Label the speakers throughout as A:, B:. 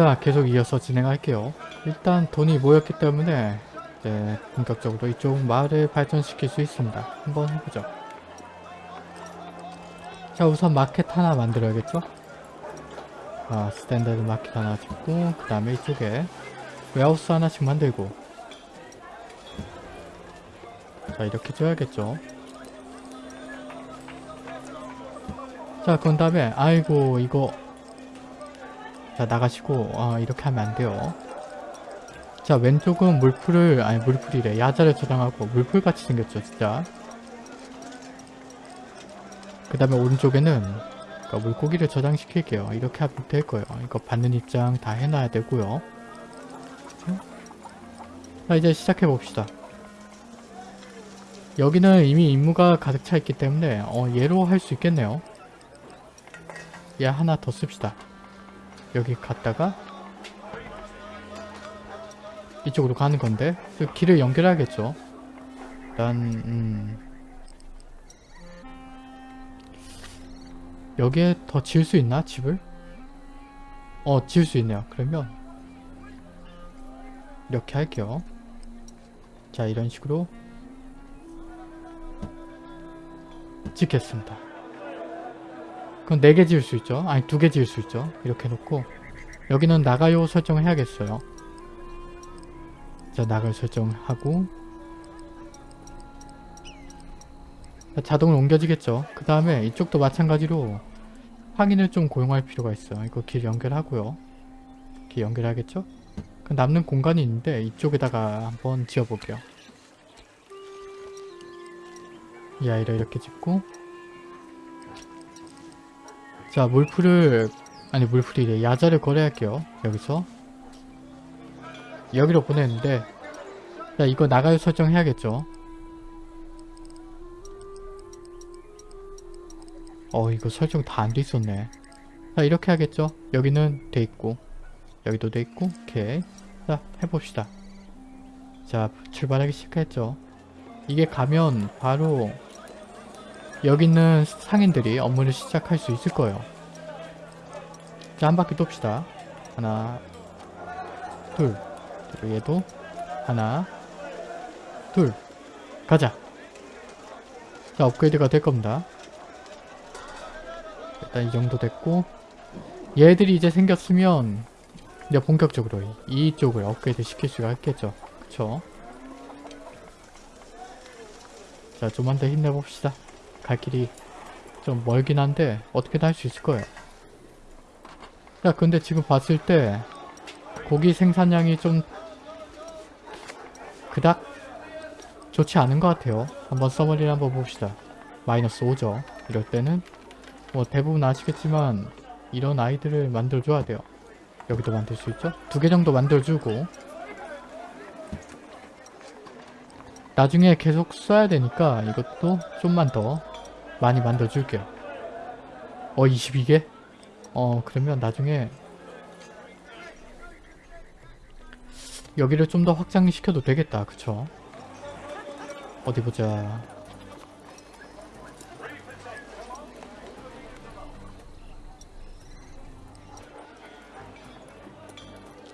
A: 자 계속 이어서 진행할게요. 일단 돈이 모였기 때문에 이제 본격적으로 이쪽 마을을 발전시킬 수 있습니다. 한번 해보죠. 자 우선 마켓 하나 만들어야겠죠? 아 standard market 하나 짓고 그 다음에 이쪽에 warehouse 하나씩 만들고 자 이렇게 줘야겠죠? 자 그런 다음에 아이고 이거 자 나가시고 아 이렇게 하면 안 돼요. 자 왼쪽은 물풀을 아니 물풀이래. 야자를 저장하고 물풀 같이 생겼죠 진짜. 그 다음에 오른쪽에는 그러니까 물고기를 저장시킬게요. 이렇게 하면 될 거예요. 이거 받는 입장 다 해놔야 되고요. 자 이제 시작해 봅시다. 여기는 이미 임무가 가득 차 있기 때문에 어 얘로 할 수 있겠네요. 얘 하나 더 씁시다 여기 갔다가 이쪽으로 가는 건데 그 길을 연결해야겠죠. 일단 음 여기에 더 지을 수 있나 집을? 어 지을 수 있네요. 그러면 이렇게 할게요. 자 이런 식으로 짓겠습니다 그럼 4개 지을 수 있죠. 아니 2개 지을 수 있죠. 이렇게 해놓고 여기는 나가요 설정을 해야겠어요. 자 나갈 설정하고 자동으로 옮겨지겠죠. 그 다음에 이쪽도 마찬가지로 확인을 좀 고용할 필요가 있어요. 이거 길 연결하고요. 길 연결하겠죠? 그 남는 공간이 있는데 이쪽에다가 한번 지어볼게요. 이 아이를 이렇게 짓고 자 물풀을 아니 물풀이래 야자를 거래할게요. 여기서. 여기로 보냈는데 자 이거 나가요 설정해야겠죠? 어 이거 설정 다 안 돼 있었네. 자 이렇게 하겠죠? 여기는 돼 있고 여기도 돼 있고 오케이. 자 해봅시다. 자 출발하기 시작했죠. 이게 가면 바로 여기 있는 상인들이 업무를 시작할 수 있을 거예요. 자 한 바퀴 돕시다. 하나 둘. 그리고 얘도 하나 둘. 가자. 자 업그레이드가 될 겁니다. 일단 이 정도 됐고 얘들이 이제 생겼으면 이제 본격적으로 이쪽을 업그레이드 시킬 수가 있겠죠. 그쵸? 자 좀만 더 힘내봅시다 갈 길이 좀 멀긴 한데 어떻게든 할 수 있을 거예요. 자 근데 지금 봤을 때 고기 생산량이 좀 그닥 좋지 않은 것 같아요. 한번 서머리를 한번 봅시다. 마이너스 5죠. 이럴 때는 뭐 대부분 아시겠지만 이런 아이들을 만들어줘야 돼요. 여기도 만들 수 있죠? 두 개 정도 만들어주고 나중에 계속 써야 되니까 이것도 좀만 더 많이 만들어줄게요. 어 22개? 어 그러면 나중에 여기를 좀 더 확장시켜도 되겠다. 그쵸? 어디 보자.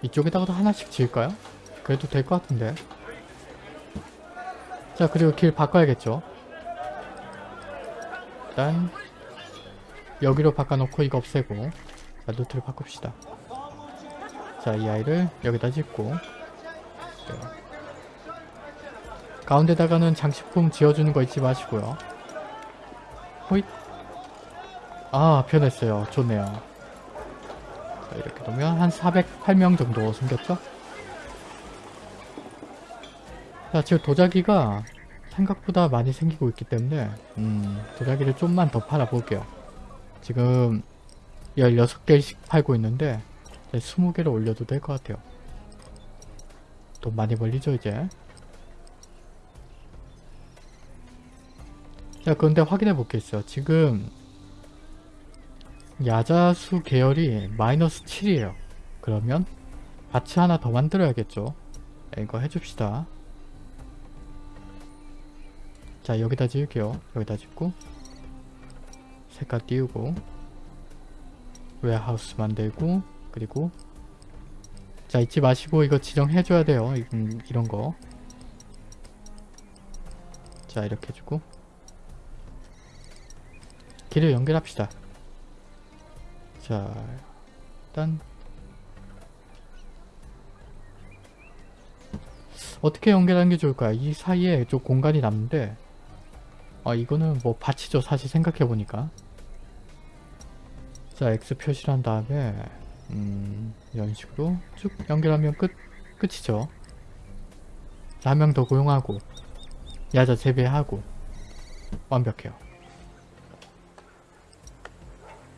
A: 이쪽에다가도 하나씩 지을까요? 그래도 될 것 같은데. 자 그리고 길 바꿔야겠죠 일단 여기로 바꿔놓고 이거 없애고 자 루트를 바꿉시다. 자 이 아이를 여기다 짓고 네. 가운데다가는 장식품 지어주는 거 잊지 마시고요. 호잇. 아 변했어요. 좋네요. 자 이렇게 놓으면 한 408명 정도 생겼죠? 자 지금 도자기가 생각보다 많이 생기고 있기 때문에 음 도자기를 좀만 더 팔아 볼게요. 지금 16개씩 팔고 있는데 20개를 올려도 될 것 같아요. 돈 많이 벌리죠 이제? 자 그런데 확인해 볼게 있어요. 지금 야자수 계열이 마이너스 7이에요. 그러면 밭이 하나 더 만들어야겠죠? 네, 이거 해줍시다 자 여기다 지을게요 여기다 짓고 색깔 띄우고 웨하우스 만들고 그리고 자 잊지 마시고 이거 지정해줘야 돼요 이- 음, 이런 거. 자 이렇게 해주고 길을 연결합시다. 자 일단 어떻게 연결하는 게 좋을까요? 이 사이에 좀 공간이 남는데 아 이거는 뭐 밭이죠 사실 생각해보니까. 자 X 표시를 한 다음에 음 이런 식으로 쭉 연결하면 끝 끝이죠. 한명 더 고용하고 야자 재배하고 완벽해요.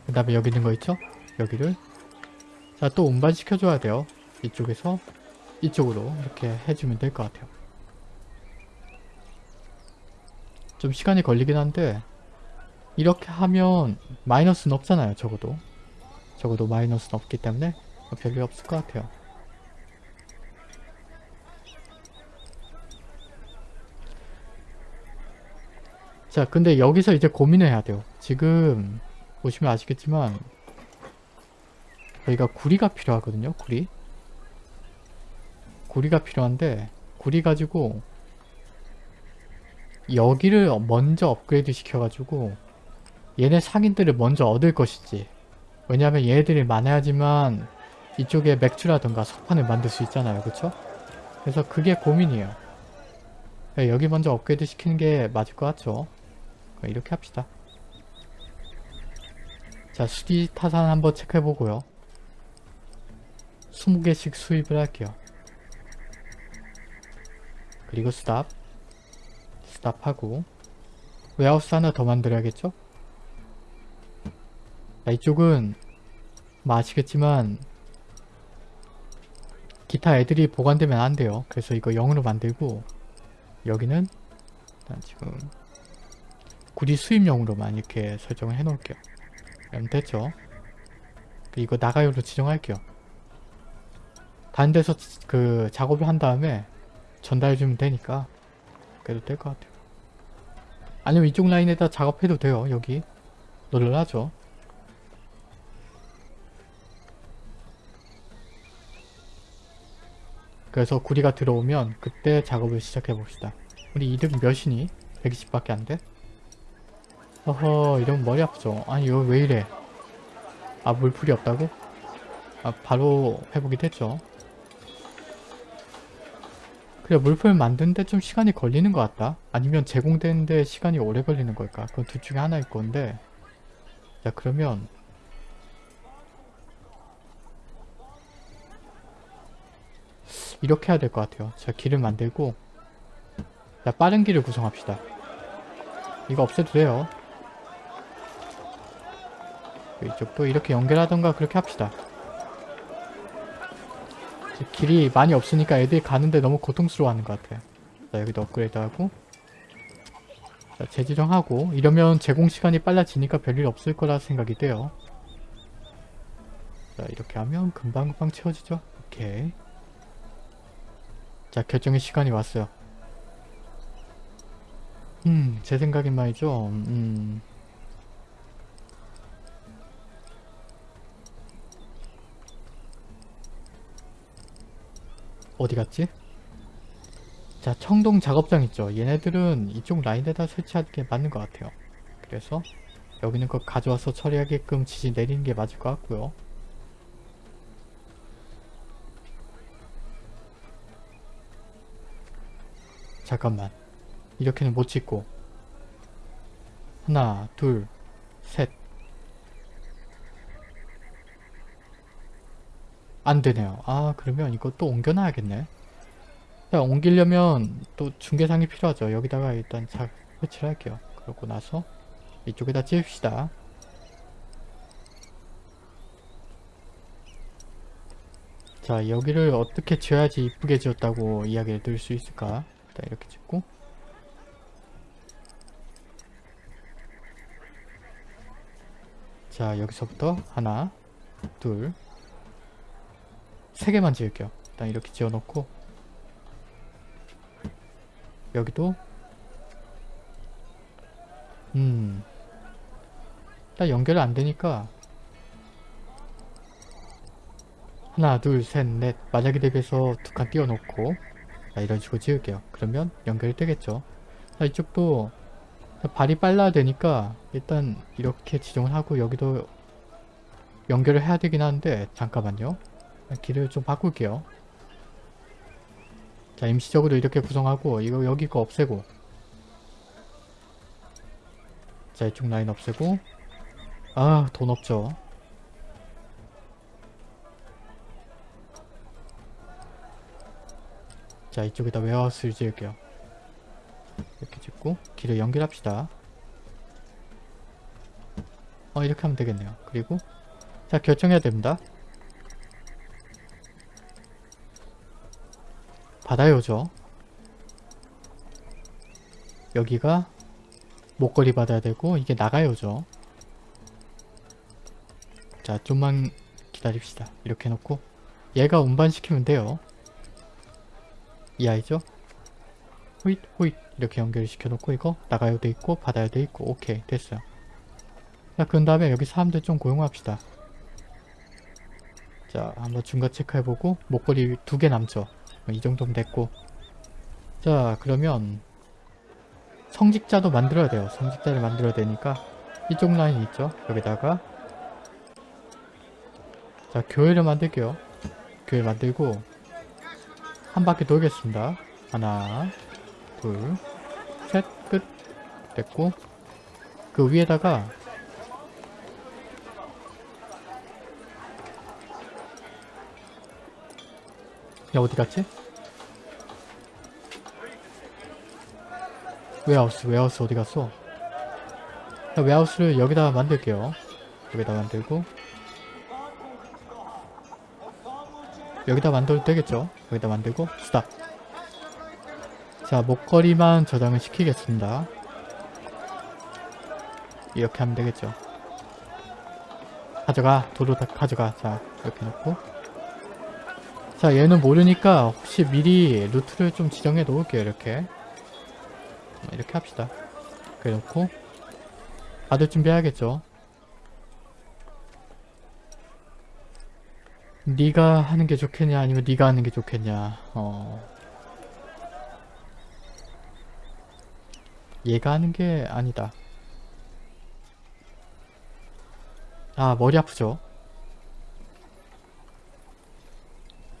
A: 그 다음에 여기 있는 거 있죠? 여기를. 자 또 운반시켜줘야 돼요. 이쪽에서 이쪽으로 이렇게 해주면 될 것 같아요 좀 시간이 걸리긴 한데 이렇게 하면 마이너스는 없잖아요 적어도. 적어도 마이너스는 없기 때문에 별일 없을 것 같아요. 자 근데 여기서 이제 고민을 해야 돼요. 지금 보시면 아시겠지만 저희가 구리가 필요하거든요 구리. 구리가 필요한데 구리 가지고 여기를 먼저 업그레이드 시켜가지고 얘네 상인들을 먼저 얻을 것이지. 왜냐하면 얘네들이 많아야지만 이쪽에 맥주라든가 석판을 만들 수 있잖아요. 그쵸? 그래서 그게 고민이에요. 네, 여기 먼저 업그레이드 시키는 게 맞을 것 같죠? 이렇게 합시다. 자 수지 타산 한번 체크해보고요. 20개씩 수입을 할게요. 그리고 stop stop하고 warehouse 하나 더 만들어야겠죠? 자, 이쪽은 뭐 아시겠지만 기타 애들이 보관되면 안 돼요. 그래서 이거 0으로 만들고 여기는 일단 지금 구리 수입용으로만 이렇게 설정을 해 놓을게요. 그럼 됐죠? 이거 나가요로 지정할게요. 다른 데서 그 작업을 한 다음에 전달해주면 되니까 그래도 될 것 같아요. 아니면 이쪽 라인에다 작업해도 돼요. 여기 놀라죠. 그래서 구리가 들어오면 그때 작업을 시작해 봅시다. 우리 이득 몇이니? 120밖에 안 돼? 어허 이러면 머리 아프죠. 아니 이거 왜 이래? 아 물풀이 없다고? 아 바로 회복이 됐죠. 그래 물풀 만드는데 좀 시간이 걸리는 것 같다. 아니면 제공되는데 시간이 오래 걸리는 걸까? 그건 둘 중에 하나일 건데 자 그러면 이렇게 해야 될 것 같아요. 자 길을 만들고 자 빠른 길을 구성합시다. 이거 없애도 돼요. 이쪽도 이렇게 연결하던가 그렇게 합시다. 길이 많이 없으니까 애들이 가는데 너무 고통스러워하는 것 같아요. 자 여기도 업그레이드하고 자 재지정하고 이러면 제공 시간이 빨라지니까 별일 없을 거라 생각이 돼요. 자 이렇게 하면 금방금방 채워지죠? 오케이 자 결정의 시간이 왔어요. 음, 제 생각엔 말이죠. 음. 어디 갔지? 자, 청동 작업장 있죠. 얘네들은 이쪽 라인에다 설치하는 게 맞는 것 같아요. 그래서 여기는 그거 가져와서 처리하게끔 지시 내리는 게 맞을 것 같고요. 잠깐만. 이렇게는 못 찍고 하나 둘셋 안되네요. 아 그러면 또 옮겨놔야겠네. 자 옮기려면 또 중계상이 필요하죠. 여기다가 일단 자 설치를 할게요. 그러고 나서 이쪽에다 찝읍시다. 자 여기를 어떻게 지어야지 이쁘게 지었다고 이야기를 들을 수 있을까? 일단 이렇게 짓고. 자 여기서부터 하나 둘 세 개만 지을게요. 일단 이렇게 지어놓고. 여기도. 음. 일단 연결이 안되니까. 하나 둘 셋 넷. 만약에 대비해서 두 칸 띄워놓고. 자 이런 식으로 지을게요. 그러면 연결이 되겠죠. 자 이쪽도 발이 빨라야 되니까 일단 이렇게 지정을 하고 여기도 연결을 해야 되긴 하는데 잠깐만요 길을 좀 바꿀게요. 자 임시적으로 이렇게 구성하고 이거 여기 거 없애고. 자 이쪽 라인 없애고. 아 돈 없죠. 자 이쪽에다 웨어하우스를 지을게요. 이렇게 짓고 길을 연결합시다. 어 이렇게 하면 되겠네요. 그리고 자 결정해야 됩니다 바다요죠. 여기가 목걸이 받아야 되고 이게 나가요죠. 자 좀만 기다립시다. 이렇게 해놓고 얘가 운반시키면 돼요. 이 아이죠? 호잇 호잇. 이렇게 연결 시켜놓고 이거 나가요 돼 있고 받아야 돼 있고 오케이 됐어요. 자 그런 다음에 여기 사람들 좀 고용합시다. 자 한번 중간 체크해보고 목걸이 두 개 남죠 이 정도면 됐고. 자 그러면 성직자도 만들어야 돼요. 성직자를 만들어야 되니까 이쪽 라인 있죠? 여기다가. 자 교회를 만들게요. 교회 만들고 한 바퀴 돌겠습니다. 하나 둘 셋 끝. 됐고. 그 위에다가 야 어디 갔지? 웨하우스 웨하우스 어디 갔어? 자, warehouse를 여기다 만들게요. 여기다 만들고. 여기다 만들어도 되겠죠? 여기다 만들고. stop. 자 목걸이만 저장을 시키겠습니다. 이렇게 하면 되겠죠? 가져가. 도로 다 가져가. 자 이렇게 놓고 자 얘는 모르니까 혹시 미리 루트를 좀 지정해 놓을게요 이렇게. 이렇게 합시다. 그래 놓고 받을 준비해야겠죠? 네가 하는 게 좋겠냐 아니면 네가 하는 게 좋겠냐? 어. 얘가 하는 게 아니다. 아 머리 아프죠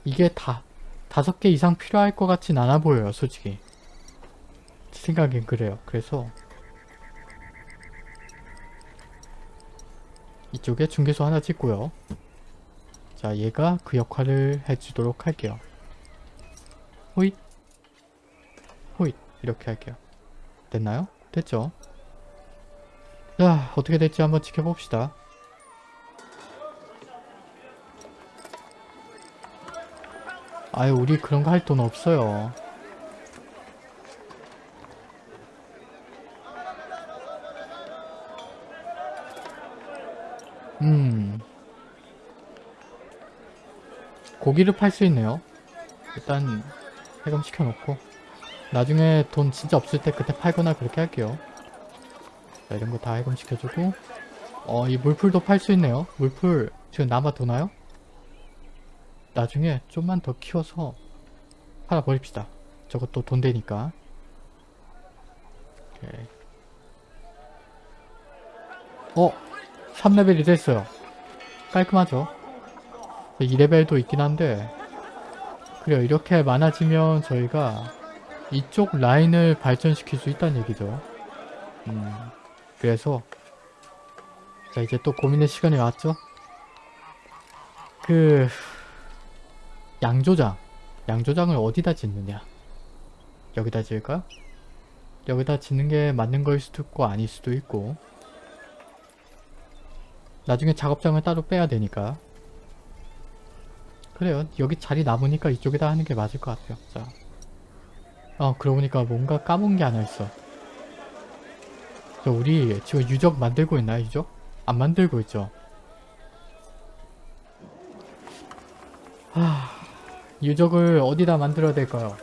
A: 이게 다 다섯 개 이상 필요할 것 같진 않아 보여요 솔직히. 제 생각엔 그래요. 그래서 이쪽에 중개소 하나 찍고요. 자 얘가 그 역할을 해주도록 할게요. 호잇. 호잇. 이렇게 할게요. 됐나요? 됐죠? 자 어떻게 될지 한번 지켜봅시다 아유 우리 그런 거 할 돈 없어요. 음. 고기를 팔 수 있네요. 일단 해금 시켜 놓고. 나중에 돈 진짜 없을 때 그때 팔거나 그렇게 할게요. 자 이런 거 다 해금 시켜주고. 어 이 물풀도 팔 수 있네요. 물풀 지금 남아 도나요? 나중에 좀만 더 키워서 팔아버립시다. 저것도 돈 되니까. 오케이. 어? 3레벨이 됐어요. 깔끔하죠? 2레벨도 있긴 한데 그래요 이렇게 많아지면 저희가 이쪽 라인을 발전시킬 수 있다는 얘기죠. 음, 그래서 자 이제 또 고민의 시간이 왔죠? 그 양조장. 양조장을 어디다 짓느냐? 여기다 지을까? 여기다 짓는 게 맞는 거일 수도 있고 아닐 수도 있고. 나중에 작업장을 따로 빼야 되니까. 그래요. 여기 자리 남으니까 이쪽에다 하는 게 맞을 것 같아요. 자. 어 그러고 보니까 뭔가 까먹은 게 하나 있어. 저 우리 지금 유적 만들고 있나요 유적? 안 만들고 있죠? 하... 유적을 어디다 만들어야 될까요?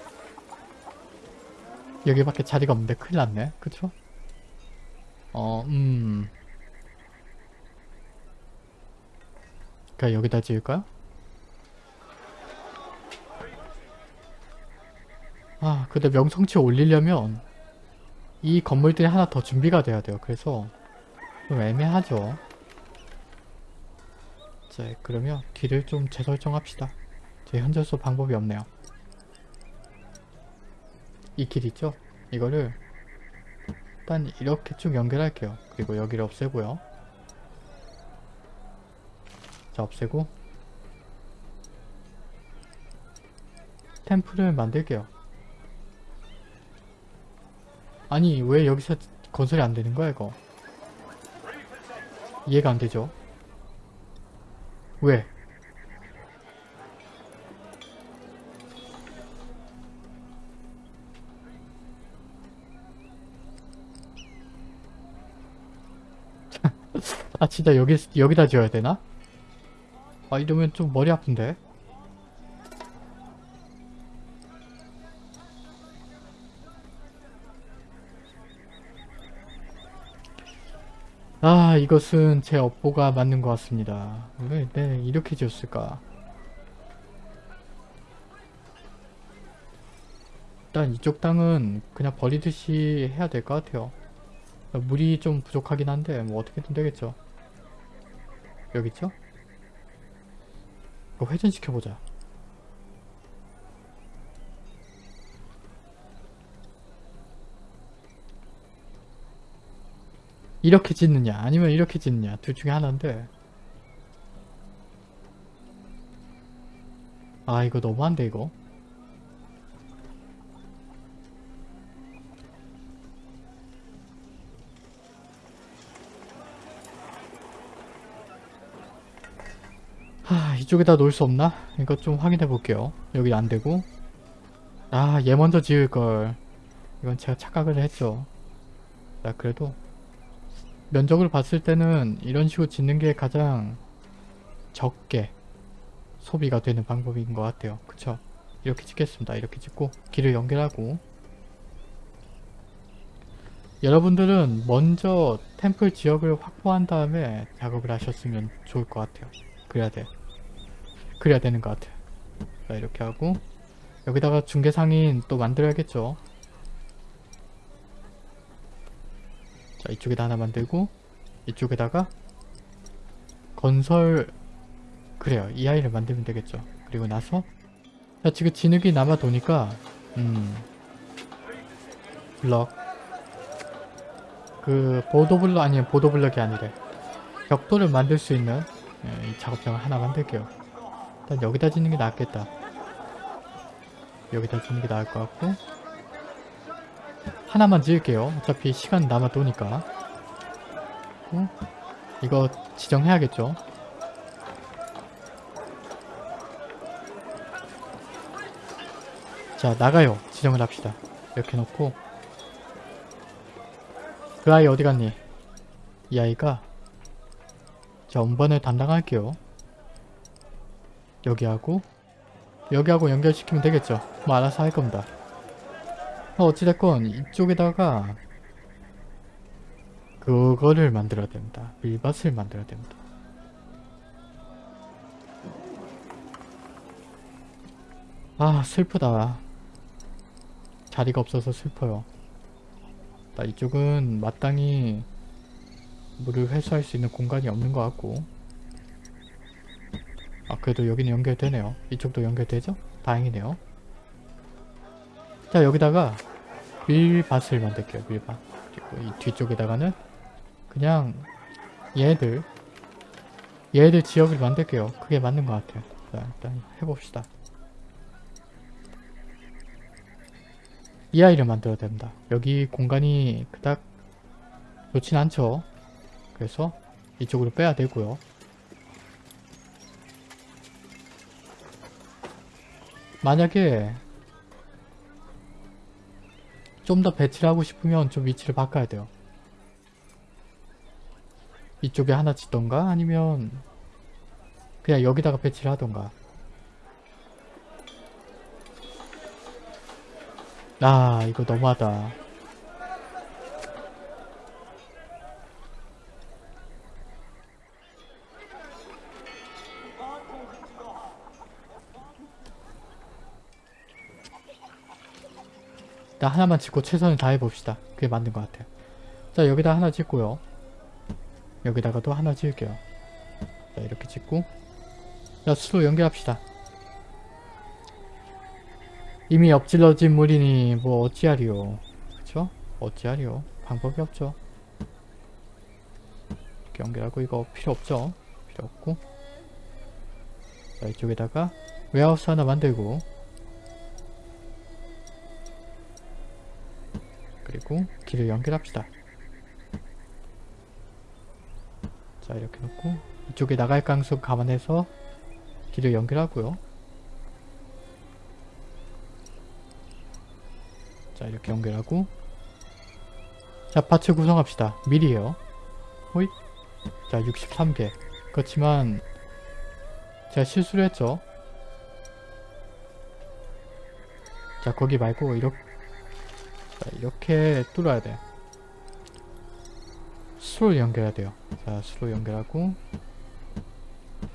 A: 여기밖에 자리가 없는데 큰일 났네. 그쵸? 어, 음. 그니까 여기다 지을까요? 아, 근데 명성치 올리려면 이 건물들이 하나 더 준비가 돼야 돼요. 그래서 좀 애매하죠. 자, 그러면 길을 좀 재설정합시다. 제 현재로서 방법이 없네요. 이 길 있죠? 이거를 일단 이렇게 쭉 연결할게요. 그리고 여기를 없애고요. 자 없애고 템플을 만들게요. 아니 왜 여기서 건설이 안 되는 거야 이거? 이해가 안 되죠? 왜? 아 진짜 여기 여기다 지어야 되나? 아 이러면 좀 머리 아픈데. 아 이것은 제 업보가 맞는 것 같습니다. 왜 네, 이렇게 지었을까? 일단 이쪽 땅은 그냥 버리듯이 해야 될 것 같아요. 물이 좀 부족하긴 한데 뭐 어떻게든 되겠죠. 여기 있죠? 이거 회전시켜보자. 이렇게 짓느냐 아니면 이렇게 짓느냐 둘 중에 하나인데 아 이거 너무한데 이거 하 이쪽에다 놓을 수 없나? 이거 좀 확인해 볼게요 여기 안되고 아 얘 먼저 지을걸 이건 제가 착각을 했죠 나 그래도 면적을 봤을 때는 이런 식으로 짓는 게 가장 적게 소비가 되는 방법인 것 같아요. 그쵸? 이렇게 짓겠습니다. 이렇게 짓고 길을 연결하고 여러분들은 먼저 템플 지역을 확보한 다음에 작업을 하셨으면 좋을 것 같아요. 그래야 돼. 그래야 되는 것 같아요. 자 이렇게 하고 여기다가 중개상인 또 만들어야겠죠. 자 이쪽에다 하나 만들고 이쪽에다가 건설 그래요. 이 아이를 만들면 되겠죠. 그리고 나서 자 지금 진흙이 남아 도니까 음 블럭. 그 보도블럭 아니면 보도블럭이 아니래. 벽돌을 만들 수 있는 예, 이 작업장을 하나 만들게요 일단 여기다 짓는 게 낫겠다 여기다 짓는 게 나을 것 같고 하나만 지을게요. 어차피 시간 남아 도니까. 어? 이거 지정해야겠죠. 자 나가요. 지정을 합시다. 이렇게 놓고 그 아이 어디 갔니? 이 아이가 자 운반을 담당할게요. 여기하고 여기하고 연결시키면 되겠죠. 뭐 알아서 할 겁니다. 어찌됐건 이쪽에다가 그거를 만들어야 됩니다. 밀밭을 만들어야 됩니다. 아 슬프다. 자리가 없어서 슬퍼요. 나 이쪽은 마땅히 물을 회수할 수 있는 공간이 없는 것 같고 아 그래도 여기는 연결되네요. 이쪽도 연결되죠? 다행이네요. 자 여기다가 밀밭을 만들게요 밀밭. 그리고 이 뒤쪽에다가는 그냥 얘들 얘들 지역을 만들게요. 그게 맞는 것 같아요. 자 일단 해봅시다. 이 아이를 만들어야 됩니다. 여기 공간이 그닥 좋진 않죠? 그래서 이쪽으로 빼야 되고요 만약에 좀 더 배치를 하고 싶으면 좀 위치를 바꿔야 돼요. 이쪽에 하나 짓던가 아니면 그냥 여기다가 배치를 하던가 아 이거 너무하다 일단 하나만 짓고 최선을 다해봅시다. 그게 맞는 것 같아요. 자 여기다 하나 짓고요. 여기다가도 하나 지을게요. 자 이렇게 짓고 자 수로 연결합시다. 이미 엎질러진 물이니 뭐 어찌하리요. 그쵸? 어찌하리요. 방법이 없죠. 이렇게 연결하고 이거 필요 없죠. 필요 없고 자 이쪽에다가 웨하우스 하나 만들고 그리고 길을 연결합시다. 자 이렇게 놓고 이쪽에 나갈 가능성 감안해서 길을 연결하고요. 자 이렇게 연결하고 자 파츠 구성합시다. 미리에요. 호잇 자 63개 그렇지만 제가 실수를 했죠. 자 거기 말고 이렇게 자 이렇게 뚫어야 돼. 수로 연결해야 돼요. 자 수로 연결하고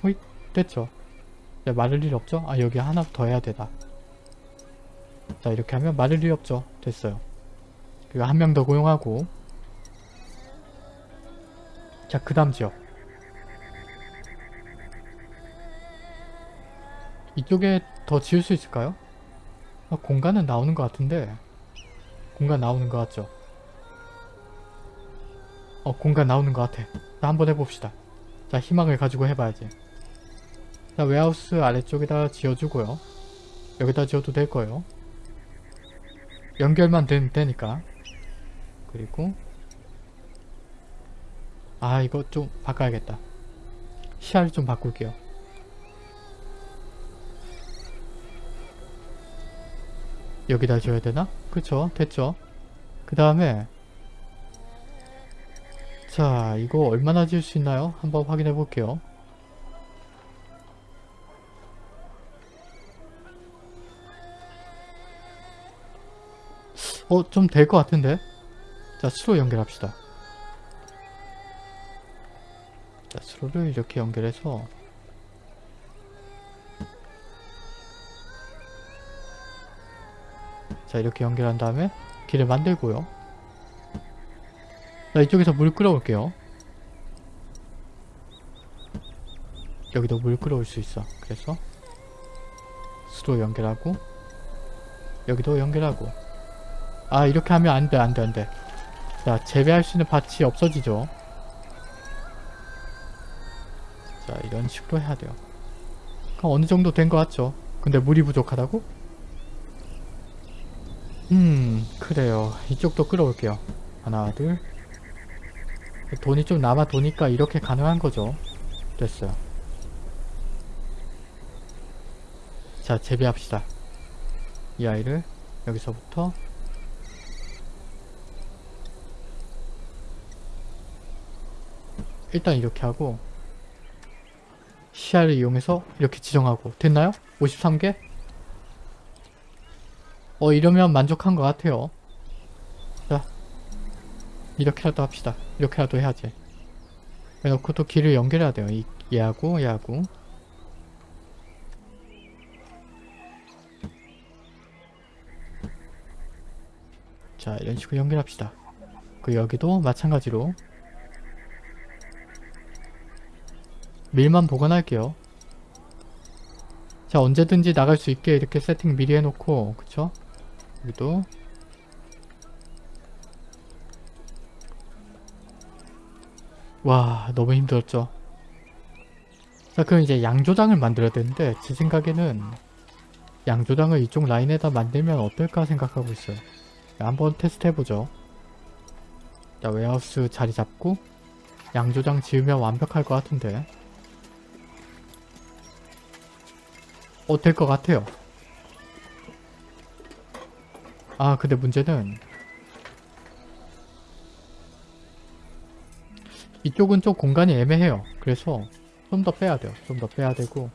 A: 호잇 됐죠. 자 마를 일 없죠? 아 여기 하나 더 해야 되다. 자 이렇게 하면 마를 일 없죠. 됐어요. 그리고 한 명 더 고용하고 자 그 다음 지역 이쪽에 더 지을 수 있을까요? 아, 공간은 나오는 것 같은데 공간 나오는 것 같죠? 어 공간 나오는 것 같아. 자 한번 해봅시다. 자 희망을 가지고 해봐야지. 자 웨하우스 아래쪽에다 지어주고요. 여기다 지어도 될 거예요. 연결만 되면 되니까. 그리고 아 이거 좀 바꿔야겠다. 시야를 좀 바꿀게요 여기다 줘야 되나? 그쵸? 됐죠? 그 다음에 자 이거 얼마나 지을 수 있나요? 한번 확인해 볼게요. 어 좀 될 것 같은데? 자 수로 연결합시다. 자 수로를 이렇게 연결해서 자 이렇게 연결한 다음에 길을 만들고요. 자 이쪽에서 물 끌어올게요. 여기도 물 끌어올 수 있어. 그래서 수로 연결하고 여기도 연결하고. 아 이렇게 하면 안돼 안돼 안돼. 자 재배할 수 있는 밭이 없어지죠. 자 이런 식으로 해야 돼요. 그럼 어느 정도 된 것 같죠? 근데 물이 부족하다고? 음 그래요. 이쪽도 끌어올게요. 하나 둘. 돈이 좀 남아 도니까 이렇게 가능한 거죠. 됐어요. 자 재배합시다. 이 아이를 여기서부터 일단 이렇게 하고 시야를 이용해서 이렇게 지정하고 됐나요? 53개? 어 이러면 만족한 것 같아요. 자 이렇게라도 합시다. 이렇게라도 해야지. 해놓고 또 길을 연결해야 돼요. 이, 얘하고 얘하고. 자 이런 식으로 연결합시다. 그 여기도 마찬가지로. 밀만 보관할게요. 자 언제든지 나갈 수 있게 이렇게 세팅 미리 해놓고 그쵸? 여기도. 와 너무 힘들었죠? 자 그럼 이제 양조장을 만들어야 되는데 제 생각에는 양조장을 이쪽 라인에다 만들면 어떨까 생각하고 있어요. 한번 테스트 해보죠. 자 웨하우스 자리 잡고 양조장 지으면 완벽할 것 같은데. 어 될 것 같아요 아 근데 문제는 이쪽은 좀 공간이 애매해요. 그래서 좀 더 빼야 돼요. 좀 더 빼야 되고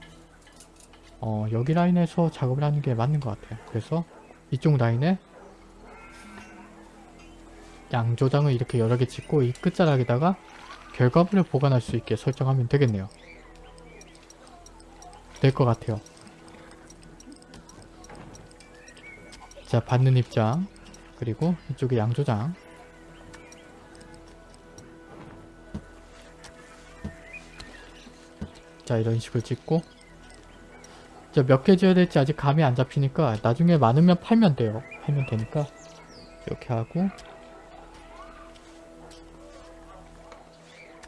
A: 어 여기 라인에서 작업을 하는 게 맞는 것 같아요. 그래서 이쪽 라인에 양조장을 이렇게 여러 개 짓고 이 끝자락에다가 결과물을 보관할 수 있게 설정하면 되겠네요. 될 것 같아요 자 받는 입장. 그리고 이쪽에 양조장. 자 이런 식으로 찍고. 자 몇 개 지어야 될지 아직 감이 안 잡히니까 나중에 많으면 팔면 돼요. 팔면 되니까. 이렇게 하고.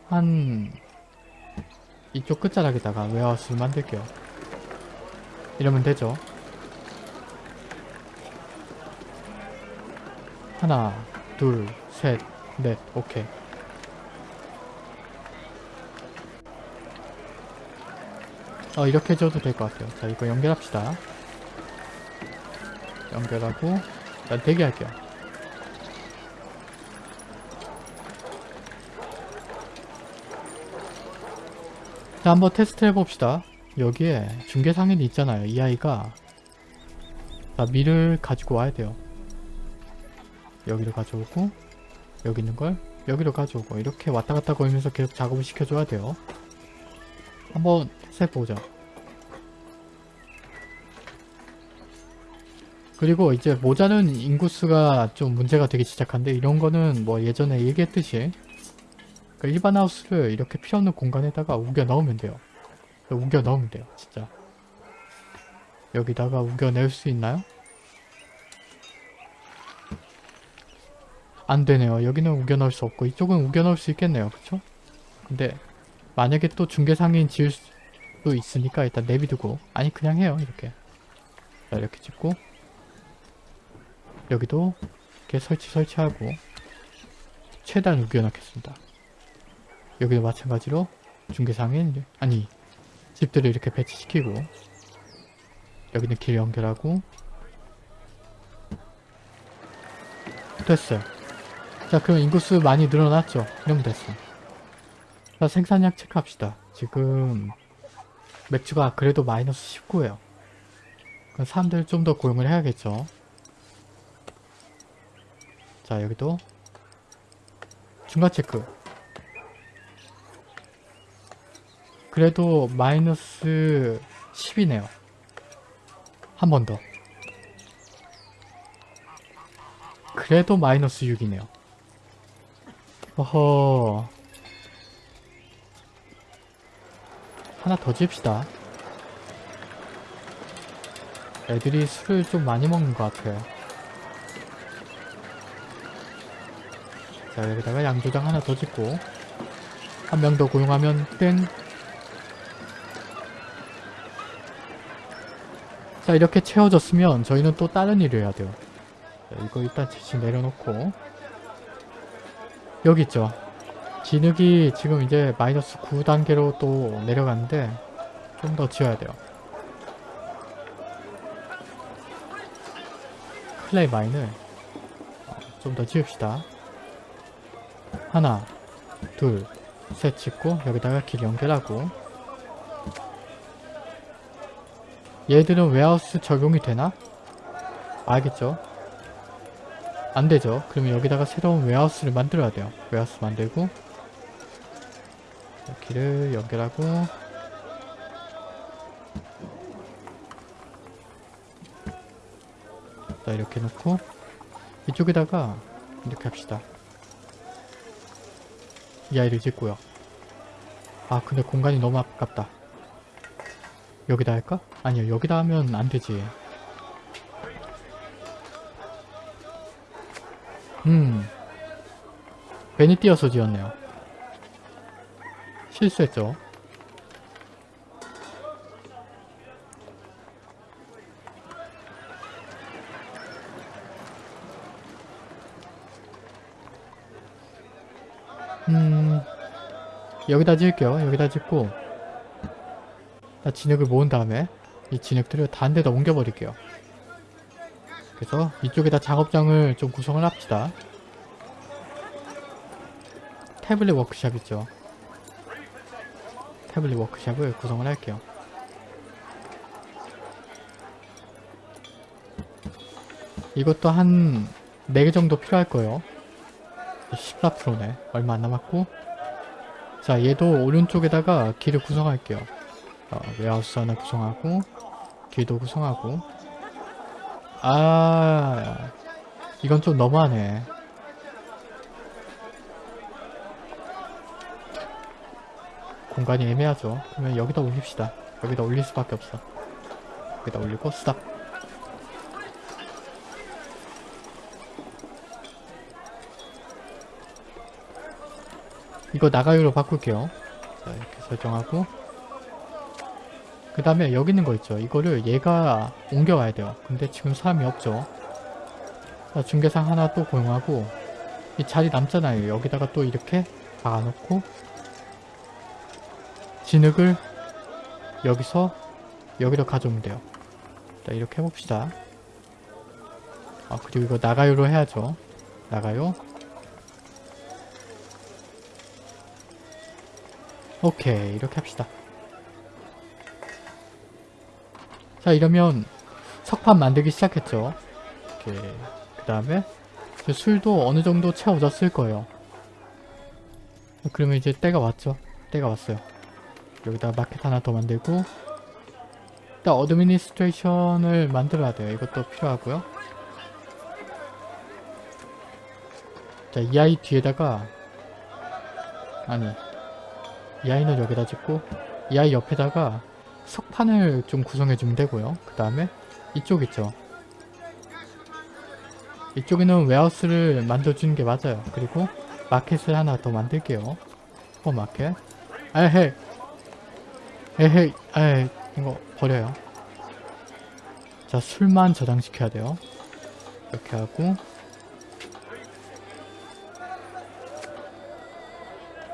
A: 한 이쪽 끝자락에다가 웨어하우스를 만들게요. 이러면 되죠 하나 둘셋넷 오케이. 어 이렇게 줘도 될 것 같아요. 자 이거 연결합시다. 연결하고 일단 대기할게요. 자 한번 테스트 해봅시다. 여기에 중계상인이 있잖아요. 이 아이가 자 밀을 가지고 와야 돼요 여기로 가져오고 여기 있는 걸 여기로 가져오고 이렇게 왔다 갔다 거리면서 계속 작업을 시켜줘야 돼요. 한번 해보자. 그리고 이제 모자른 인구수가 좀 문제가 되기 시작한데 이런 거는 뭐 예전에 얘기했듯이 그러니까 일반 하우스를 이렇게 필요없는 공간에다가 우겨 넣으면 돼요. 우겨 넣으면 돼요 진짜. 여기다가 우겨 낼 수 있나요? 안 되네요. 여기는 우겨 넣을 수 없고 이쪽은 우겨 넣을 수 있겠네요. 그쵸? 근데 만약에 또 중개상인 지을 수도 있으니까 일단 내비두고. 아니 그냥 해요. 이렇게. 자 이렇게 찍고. 여기도 이렇게 설치 설치하고 최대한 우겨 넣겠습니다. 여기도 마찬가지로 중개상인 아니 집들을 이렇게 배치시키고 여기는 길 연결하고 됐어요 자 그럼 인구수 많이 늘어났죠? 이러면 됐어. 자 생산량 체크합시다. 지금 맥주가 그래도 마이너스 19예요. 그럼 사람들 좀 더 고용을 해야겠죠? 자 여기도 중간 체크. 그래도 마이너스 10이네요. 한 번 더. 그래도 마이너스 6이네요 어허. 하나 더 지읍시다. 애들이 술을 좀 많이 먹는 것 같아요 자 여기다가 양조장 하나 더 짓고 한 명 더 고용하면 땡. 자 이렇게 채워졌으면 저희는 또 다른 일을 해야 돼요. 자, 이거 일단 대신 내려놓고 여기 있죠 진흙이 지금 이제 마이너스 9단계로 또 내려가는데 좀 더 지어야 돼요 클레이 마인을 좀 더 지읍시다 하나 둘 셋 짓고 여기다가 길 연결하고 얘들은 웨하우스 적용이 되나? 알겠죠? 안되죠. 그러면 여기다가 새로운 웨하우스를 만들어야 돼요. 웨하우스 만들고 길을 연결하고 자 이렇게 놓고 이쪽에다가 이렇게 합시다. 이 아이를 짓고요. 아 근데 공간이 너무 아깝다. 여기다 할까? 아니요 여기다 하면 안되지 음. 괜히 띄어서 지었네요. 실수했죠. 음. 여기다 지을게요. 여기다 짓고. 자, 진흙을 모은 다음에 이 진흙들을 다른 데다 옮겨버릴게요. 그래서 이쪽에다 작업장을 좀 구성을 합시다. 태블릿 워크샵 있죠. 태블릿 워크샵을 구성을 할게요. 이것도 한 4개 정도 필요할 거예요. 14%네. 얼마 안 남았고 자 얘도 오른쪽에다가 길을 구성할게요. 어, 웨하우스 하나 구성하고 길도 구성하고 아 이건 좀 너무하네. 공간이 애매하죠. 그러면 여기다 올립시다. 여기다 올릴 수밖에 없어. 여기다 올리고 스탑. 이거 나가요로 바꿀게요. 자, 이렇게 설정하고 그 다음에 여기 있는 거 있죠. 이거를 얘가 옮겨가야 돼요. 근데 지금 사람이 없죠. 자, 중계상 하나 또 고용하고 이 자리 남잖아요. 여기다가 또 이렇게 박아놓고 진흙을 여기서 여기로 가져오면 돼요. 자, 이렇게 해봅시다. 아, 그리고 이거 나가요로 해야죠. 나가요. 오케이, 이렇게 합시다. 자, 이러면 석판 만들기 시작했죠. 그 다음에 술도 어느 정도 채워졌을 거예요. 그러면 이제 때가 왔죠. 때가 왔어요. 여기다 마켓 하나 더 만들고 일단 administration을 만들어야 돼요. 이것도 필요하고요. 자, 이 아이 뒤에다가 아니 이 아이는 여기다 짓고 이 아이 옆에다가 석판을 좀 구성해 주면 되고요. 그 다음에 이쪽 있죠. 이쪽에는 웨하우스를 만들어주는 게 맞아요. 그리고 마켓을 하나 더 만들게요. 슈퍼마켓. 에헤이. 에헤이. 에헤이. 이거 버려요. 자, 술만 저장시켜야 돼요. 이렇게 하고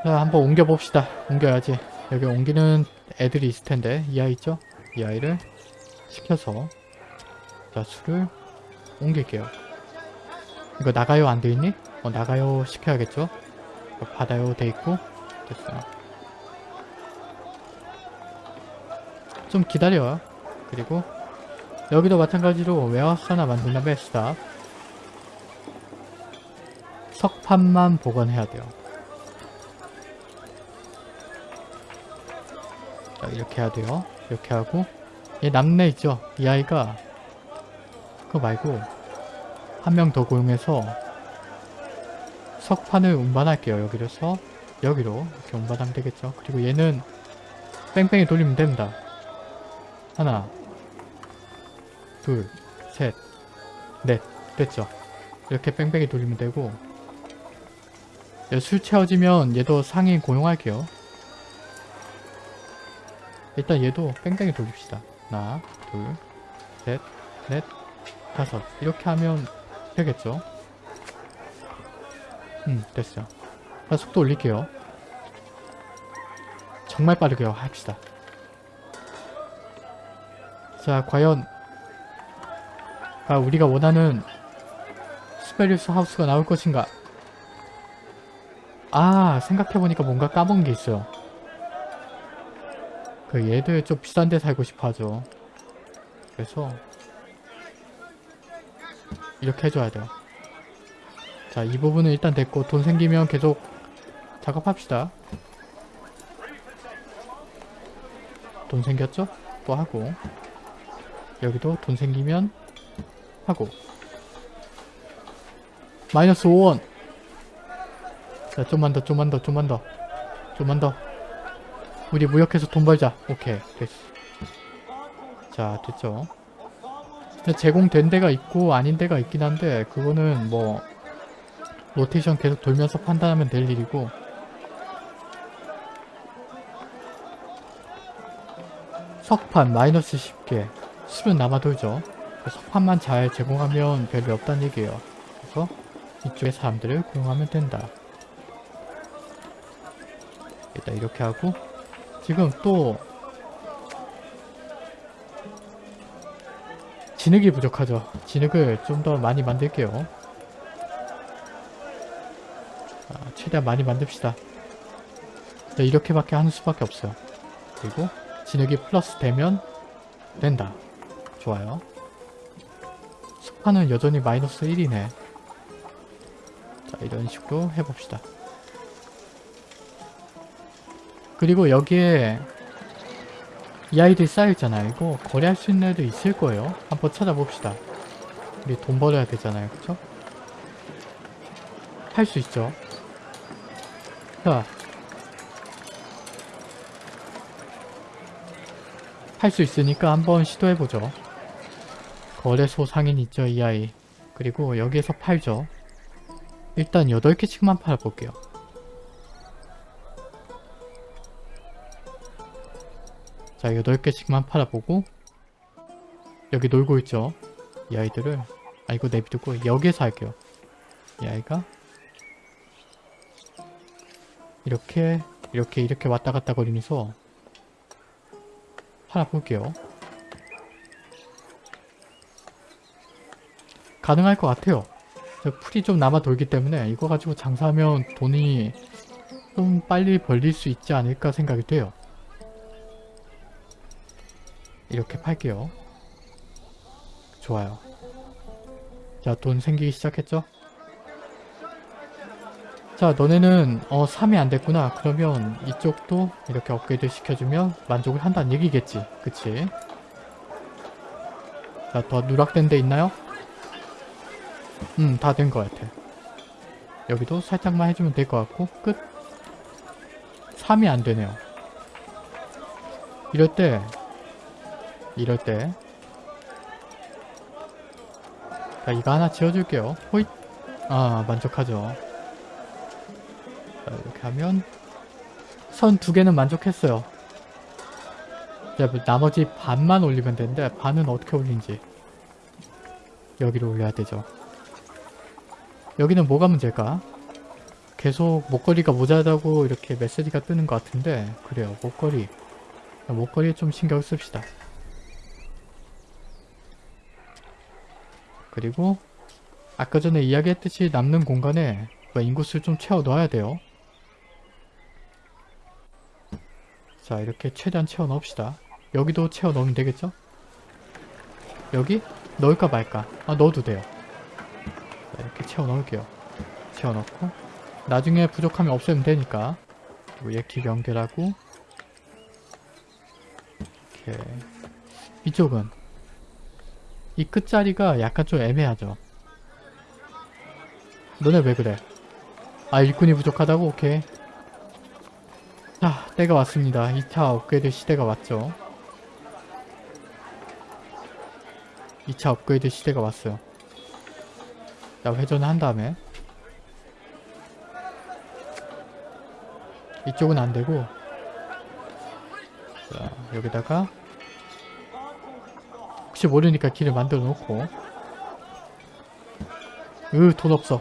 A: 자, 한번 옮겨봅시다. 옮겨야지. 여기 옮기는 애들이 있을 텐데 이 아이 있죠? 이 아이를 시켜서 자, 술을 옮길게요. 이거 나가요 안 돼 있니? 어 나가요 시켜야겠죠? 받아요 돼 있고 됐어요 좀 기다려요 그리고 여기도 마찬가지로 warehouse 하나 만든 다음에 stop 석판만 보관해야 돼요 이렇게 해야 돼요 이렇게 하고 얘 남네 있죠? 이 아이가 그거 말고 한 명 더 고용해서 석판을 운반할게요. 여기로서 여기로 이렇게 운반하면 되겠죠. 그리고 얘는 뺑뺑이 돌리면 됩니다. 하나 둘셋넷 됐죠. 이렇게 뺑뺑이 돌리면 되고 얘술 채워지면 얘도 상인 고용할게요. 일단 얘도 뺑뺑이 돌립시다. 하나 둘 셋 넷 다섯 이렇게 하면 되겠죠? 음 됐어요. 자, 속도 올릴게요. 정말 빠르게 합시다. 자 과연 아, 우리가 원하는 스페리우스 하우스가 나올 것인가? 아 생각해보니까 뭔가 까먹은 게 있어요. 그 얘들 좀 비싼 데 살고 싶어 하죠. 그래서 이렇게 해줘야 돼요. 자, 이 부분은 일단 됐고 돈 생기면 계속 작업합시다. 돈 생겼죠? 또 하고 여기도 돈 생기면 하고 마이너스 5원 자, 좀만 더, 좀만 더, 좀만 더 좀만 더 우리 무역해서 돈 벌자. 오케이, 됐어. 자, 됐죠? 제공된 데가 있고 아닌 데가 있긴 한데 그거는 뭐 로테이션 계속 돌면서 판단하면 될 일이고 석판 마이너스 10개 술은 남아 돌죠 석판만 잘 제공하면 별일 없다는 얘기예요 그래서 이쪽에 사람들을 고용하면 된다 일단 이렇게 하고 지금 또 진흙이 부족하죠. 진흙을 좀 더 많이 만들게요. 아, 최대한 많이 만듭시다. 네, 이렇게밖에 하는 수밖에 없어요. 그리고 진흙이 플러스 되면 된다. 좋아요. 석판은 여전히 마이너스 1이네. 자 이런 식으로 해봅시다. 그리고 여기에 이 아이들이 쌓여있잖아요. 이거 거래할 수 있는 애도 있을 거예요. 한번 찾아봅시다. 우리 돈 벌어야 되잖아요. 그쵸? 팔수 있죠. 자. 팔수 있으니까 한번 시도해보죠. 거래소 상인 있죠, 이 아이. 그리고 여기에서 팔죠. 일단 8개씩만 팔아볼게요. 자, 8개씩만 팔아보고 여기 놀고 있죠. 이 아이들을 아 이거 내비두고 여기에서 할게요. 이 아이가 이렇게 이렇게 이렇게 왔다 갔다 거리면서 팔아볼게요. 가능할 것 같아요. 저 풀이 좀 남아 돌기 때문에 이거 가지고 장사하면 돈이 좀 빨리 벌릴 수 있지 않을까 생각이 돼요. 이렇게 팔게요. 좋아요. 자, 돈 생기기 시작했죠? 자, 너네는 어 3이 안 됐구나. 그러면 이쪽도 이렇게 업그레이드 시켜주면 만족을 한다는 얘기겠지. 그치? 자, 더 누락된 데 있나요? 음, 다 된 것 같아. 여기도 살짝만 해주면 될 것 같고 끝! 3이 안 되네요. 이럴 때 이럴 때 자, 이거 하나 지어줄게요. 호잇! 아, 만족하죠. 자, 이렇게 하면 선 두 개는 만족했어요. 자, 뭐 나머지 반만 올리면 되는데 반은 어떻게 올린지 여기로 올려야 되죠. 여기는 뭐가 문제일까? 계속 목걸이가 모자라다고 이렇게 메시지가 뜨는 것 같은데 그래요 목걸이 목걸이에 좀 신경 씁시다 그리고 아까 전에 이야기했듯이 남는 공간에 뭐 인구수를 좀 채워 넣어야 돼요 자 이렇게 최대한 채워 넣읍시다 여기도 채워 넣으면 되겠죠? 여기? 넣을까 말까? 아 넣어도 돼요 자, 이렇게 채워 넣을게요. 채워 넣고 나중에 부족하면 없애면 되니까 그리고 얘길 연결하고 이렇게 이쪽은 이 끝자리가 약간 좀 애매하죠. 너네 왜 그래? 아 일꾼이 부족하다고? 오케이. 자 때가 왔습니다. 2차 업그레이드 시대가 왔죠. 2차 업그레이드 시대가 왔어요. 자 회전을 한 다음에 이쪽은 안되고 자 여기다가 혹시 모르니까 길을 만들어 놓고. 으돈 없어.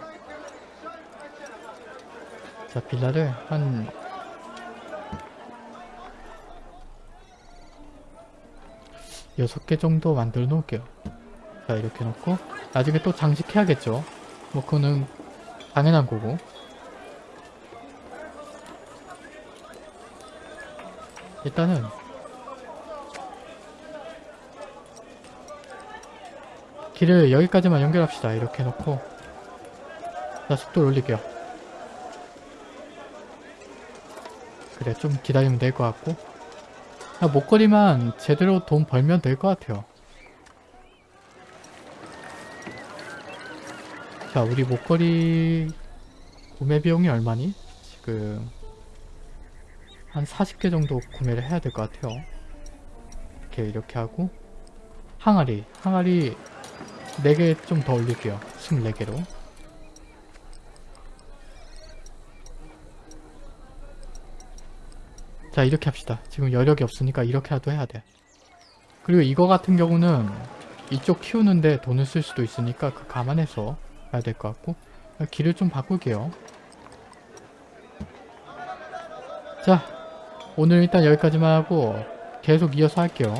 A: 자 빌라를 한 여섯 개 정도 만들어 놓을게요. 자 이렇게 놓고. 나중에 또 장식해야겠죠. 뭐 그거는 당연한 거고. 일단은 길을 여기까지만 연결합시다. 이렇게 해놓고. 자 속도를 올릴게요. 그래 좀 기다리면 될 것 같고. 아, 목걸이만 제대로 돈 벌면 될 것 같아요. 자 우리 목걸이 구매 비용이 얼마니? 지금 한 40개 정도 구매를 해야 될 것 같아요. 이렇게 이렇게 하고. 항아리 항아리 4개 좀 더 올릴게요. 24개로. 자 이렇게 합시다. 지금 여력이 없으니까 이렇게라도 해야 돼. 그리고 이거 같은 경우는 이쪽 키우는데 돈을 쓸 수도 있으니까 그 감안해서 가야 될 것 같고 길을 좀 바꿀게요. 자 오늘 일단 여기까지만 하고 계속 이어서 할게요